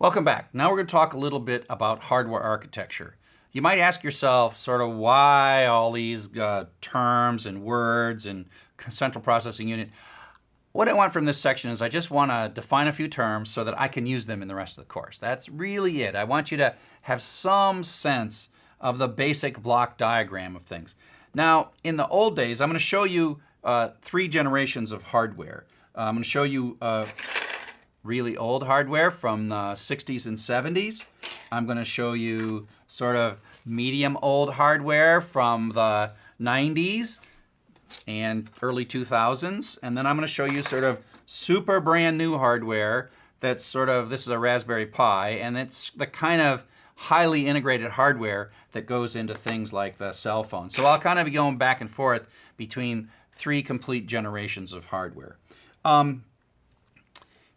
Welcome back. Now we're going to talk a little bit about hardware architecture. You might ask yourself sort of why all these uh, terms and words and central processing unit. What I want from this section is I just want to define a few terms so that I can use them in the rest of the course. That's really it. I want you to have some sense of the basic block diagram of things. Now, in the old days, I'm going to show you uh, three generations of hardware. Uh, I'm going to show you uh, really old hardware from the 60s and 70s. I'm going to show you sort of medium old hardware from the 90s and early 2000s. And then I'm going to show you sort of super brand new hardware that's sort of, this is a Raspberry Pi, and it's the kind of highly integrated hardware that goes into things like the cell phone. So I'll kind of be going back and forth between three complete generations of hardware. Um,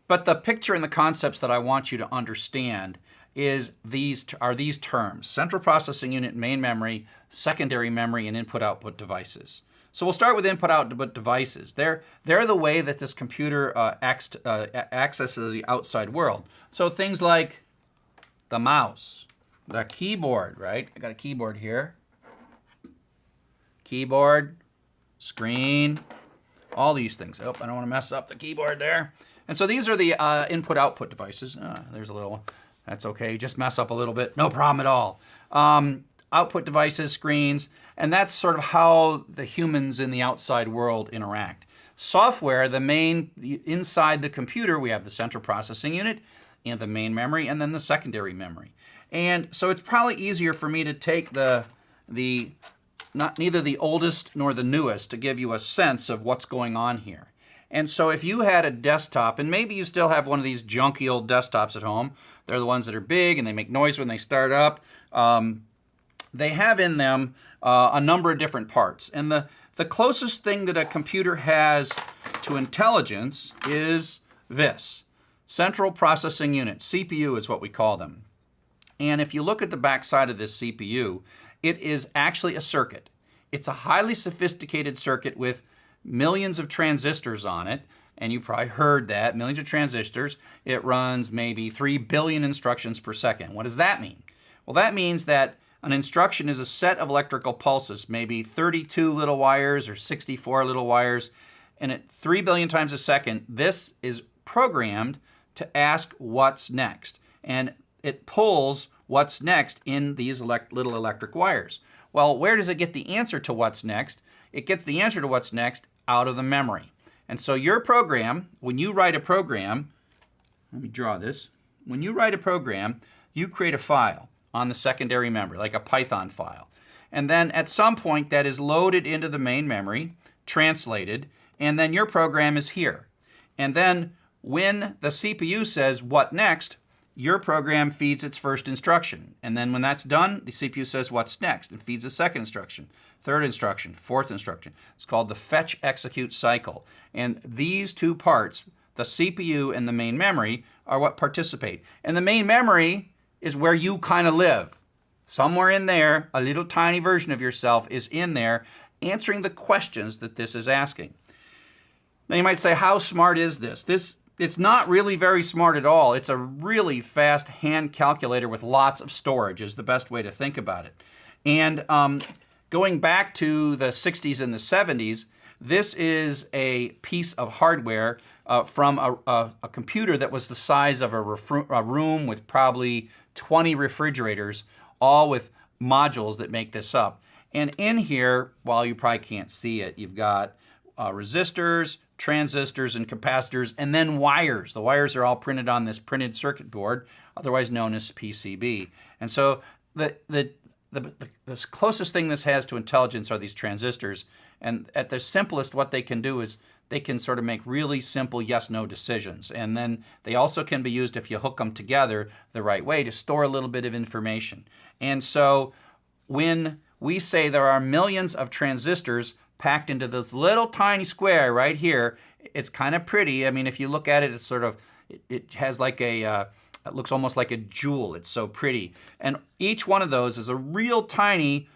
but the picture and the concepts that I want you to understand is these are these terms, central processing unit, main memory, secondary memory, and input-output devices. So we'll start with input-output devices. They're, they're the way that this computer uh, uh, accesses the outside world. So things like the mouse, the keyboard, right? I got a keyboard here. Keyboard, screen, all these things. Oh, I don't want to mess up the keyboard there. And so these are the uh, input-output devices. Uh, there's a little, that's okay. Just mess up a little bit, no problem at all. Um, output devices, screens, and that's sort of how the humans in the outside world interact. Software, the main, inside the computer, we have the central processing unit and the main memory and then the secondary memory. And so it's probably easier for me to take the, the not neither the oldest nor the newest to give you a sense of what's going on here. And so if you had a desktop, and maybe you still have one of these junky old desktops at home, they're the ones that are big and they make noise when they start up. Um, they have in them uh, a number of different parts. And the, the closest thing that a computer has to intelligence is this. Central Processing Unit, CPU is what we call them. And if you look at the back side of this CPU, it is actually a circuit. It's a highly sophisticated circuit with millions of transistors on it, and you probably heard that, millions of transistors. It runs maybe 3 billion instructions per second. What does that mean? Well, that means that an instruction is a set of electrical pulses, maybe 32 little wires or 64 little wires, and at 3 billion times a second, this is programmed to ask what's next. And it pulls what's next in these elect little electric wires. Well, where does it get the answer to what's next? It gets the answer to what's next out of the memory. And so your program, when you write a program, let me draw this. When you write a program, you create a file on the secondary memory, like a Python file. And then at some point that is loaded into the main memory, translated, and then your program is here. And then when the CPU says, what next, your program feeds its first instruction. And then when that's done, the CPU says what's next and feeds a second instruction, third instruction, fourth instruction. It's called the fetch execute cycle. And these two parts, the CPU and the main memory, are what participate. And the main memory is where you kind of live. Somewhere in there, a little tiny version of yourself is in there answering the questions that this is asking. Now you might say, how smart is this? This it's not really very smart at all. It's a really fast hand calculator with lots of storage is the best way to think about it. And um, going back to the 60s and the 70s, this is a piece of hardware uh, from a, a, a, computer that was the size of a, a room with probably 20 refrigerators, all with modules that make this up. And in here, while you probably can't see it, you've got uh, resistors, transistors, and capacitors, and then wires. The wires are all printed on this printed circuit board, otherwise known as PCB. And so the, the, the, the, the closest thing this has to intelligence are these transistors. And at their simplest, what they can do is they can sort of make really simple yes-no decisions. And then they also can be used if you hook them together the right way to store a little bit of information. And so when we say there are millions of transistors packed into this little tiny square right here. It's kind of pretty. I mean, if you look at it, it's sort of, it, has like a, uh, it looks almost like a jewel. It's so pretty. And each one of those is a real tiny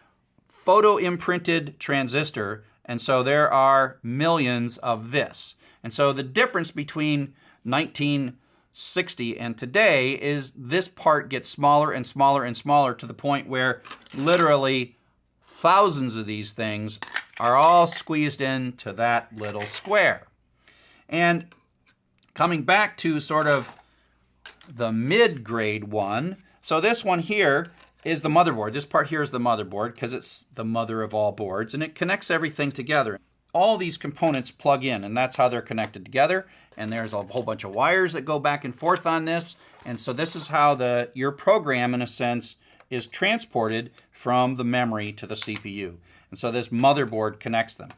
photo imprinted transistor. And so there are millions of this. And so the difference between 1960 And today is this part gets smaller and smaller and smaller to the point where literally thousands of these things are all squeezed into that little square. And coming back to sort of the mid-grade one, so this one here is the motherboard. This part here is the motherboard because it's the mother of all boards and it connects everything together. All these components plug in and that's how they're connected together. And there's a whole bunch of wires that go back and forth on this. And so this is how the your program, in a sense, is transported from the memory to the CPU. And so this motherboard connects them.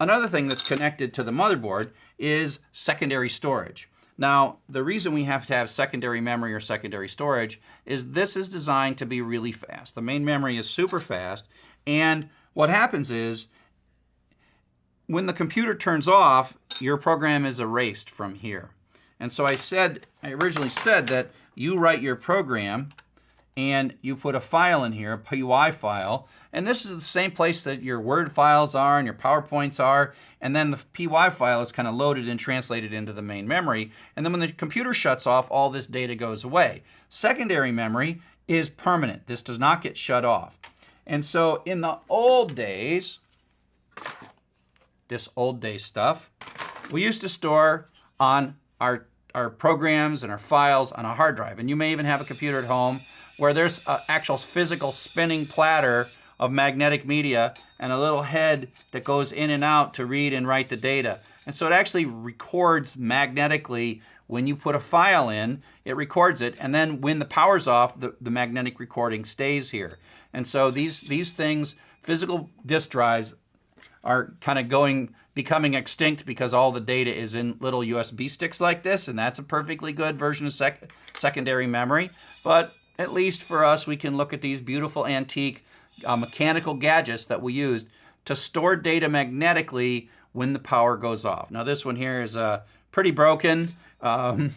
Another thing that's connected to the motherboard is secondary storage. Now, the reason we have to have secondary memory or secondary storage is this is designed to be really fast. The main memory is super fast, and what happens is when the computer turns off, your program is erased from here. And so I said, I originally said that you write your program and you put a file in here, a PY file, and this is the same place that your Word files are and your PowerPoints are, and then the PY file is kind of loaded and translated into the main memory, and then when the computer shuts off, all this data goes away. Secondary memory is permanent. This does not get shut off. And so in the old days, this old day stuff, we used to store on our, our programs and our files on a hard drive. And you may even have a computer at home where there's an actual physical spinning platter of magnetic media and a little head that goes in and out to read and write the data. And so it actually records magnetically when you put a file in, it records it, and then when the power's off, the, the magnetic recording stays here. And so these, these things, physical disk drives, are kind of going becoming extinct because all the data is in little USB sticks like this, and that's a perfectly good version of sec secondary memory. But at least for us, we can look at these beautiful antique uh, mechanical gadgets that we used to store data magnetically when the power goes off. Now this one here is uh, pretty broken. Um,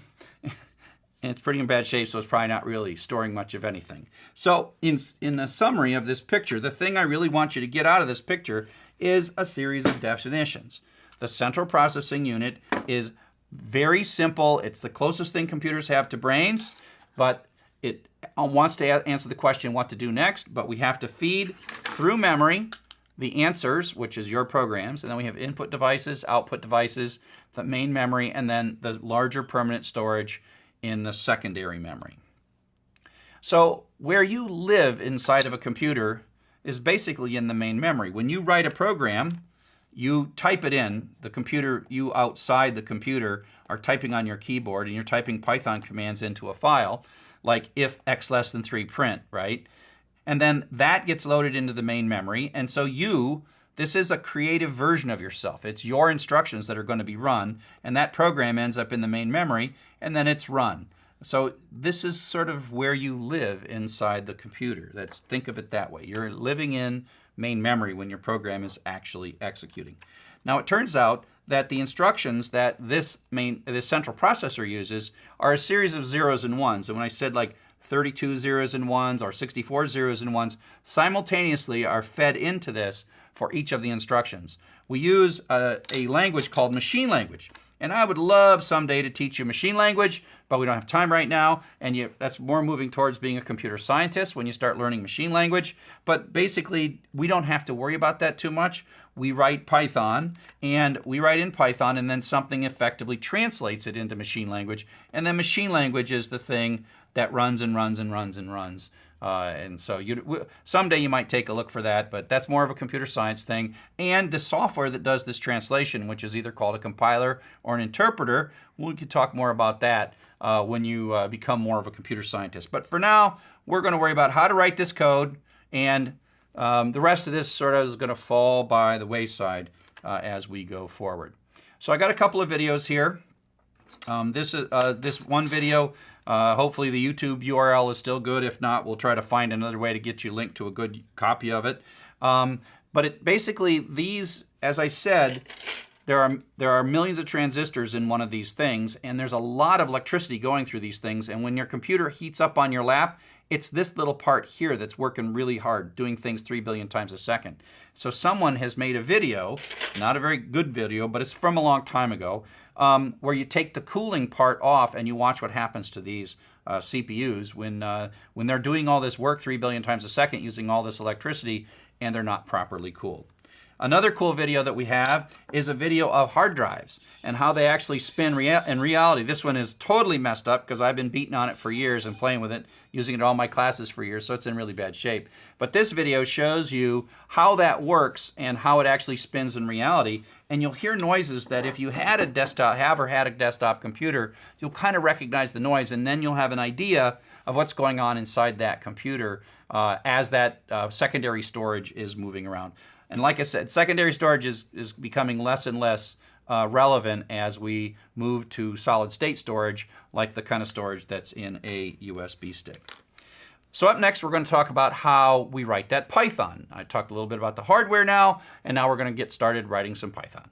it's pretty in bad shape, so it's probably not really storing much of anything. So in, in the summary of this picture, the thing I really want you to get out of this picture is a series of definitions. The central processing unit is very simple. It's the closest thing computers have to brains, but it uh, wants to answer the question what to do next, but we have to feed through memory the answers, which is your programs, and then we have input devices, output devices, the main memory, and then the larger permanent storage in the secondary memory. So where you live inside of a computer is basically in the main memory. When you write a program, you type it in, the computer, you outside the computer are typing on your keyboard and you're typing Python commands into a file, like if x less than 3 print, right? And then that gets loaded into the main memory. And so you, this is a creative version of yourself. It's your instructions that are going to be run, and that program ends up in the main memory, and then it's run. So this is sort of where you live inside the computer. That's think of it that way. You're living in main memory when your program is actually executing. Now it turns out that the instructions that this main this central processor uses are a series of zeros and ones. And when I said like 32 zeros and ones or 64 zeros and ones simultaneously are fed into this for each of the instructions. We use a, a language called machine language. And I would love someday to teach you machine language, but we don't have time right now. And you, that's more moving towards being a computer scientist when you start learning machine language. But basically, we don't have to worry about that too much. We write Python, and we write in Python, and then something effectively translates it into machine language. And then machine language is the thing that runs and runs and runs and runs. Uh, and so you someday you might take a look for that, but that's more of a computer science thing. And the software that does this translation, which is either called a compiler or an interpreter, we could talk more about that uh, when you uh, become more of a computer scientist. But for now, we're going to worry about how to write this code, and um, the rest of this sort of is going to fall by the wayside uh, as we go forward. So I got a couple of videos here. Um, this, uh, this one video uh, hopefully the YouTube URL is still good. If not, we'll try to find another way to get you linked to a good copy of it. Um, but it basically, these, as I said, there are, there are millions of transistors in one of these things, and there's a lot of electricity going through these things, and when your computer heats up on your lap, It's this little part here that's working really hard, doing things 3 billion times a second. So someone has made a video, not a very good video, but it's from a long time ago, um, where you take the cooling part off and you watch what happens to these uh, CPUs when, uh, when they're doing all this work 3 billion times a second using all this electricity and they're not properly cooled. Another cool video that we have is a video of hard drives and how they actually spin rea in reality. This one is totally messed up because I've been beating on it for years and playing with it, using it in all my classes for years, so it's in really bad shape. But this video shows you how that works and how it actually spins in reality. And you'll hear noises that if you had a desktop, have or had a desktop computer, you'll kind of recognize the noise and then you'll have an idea of what's going on inside that computer uh, as that uh, secondary storage is moving around. And like I said, secondary storage is, is becoming less and less uh, relevant as we move to solid state storage, like the kind of storage that's in a USB stick. So up next, we're going to talk about how we write that Python. I talked a little bit about the hardware now, and now we're going to get started writing some Python.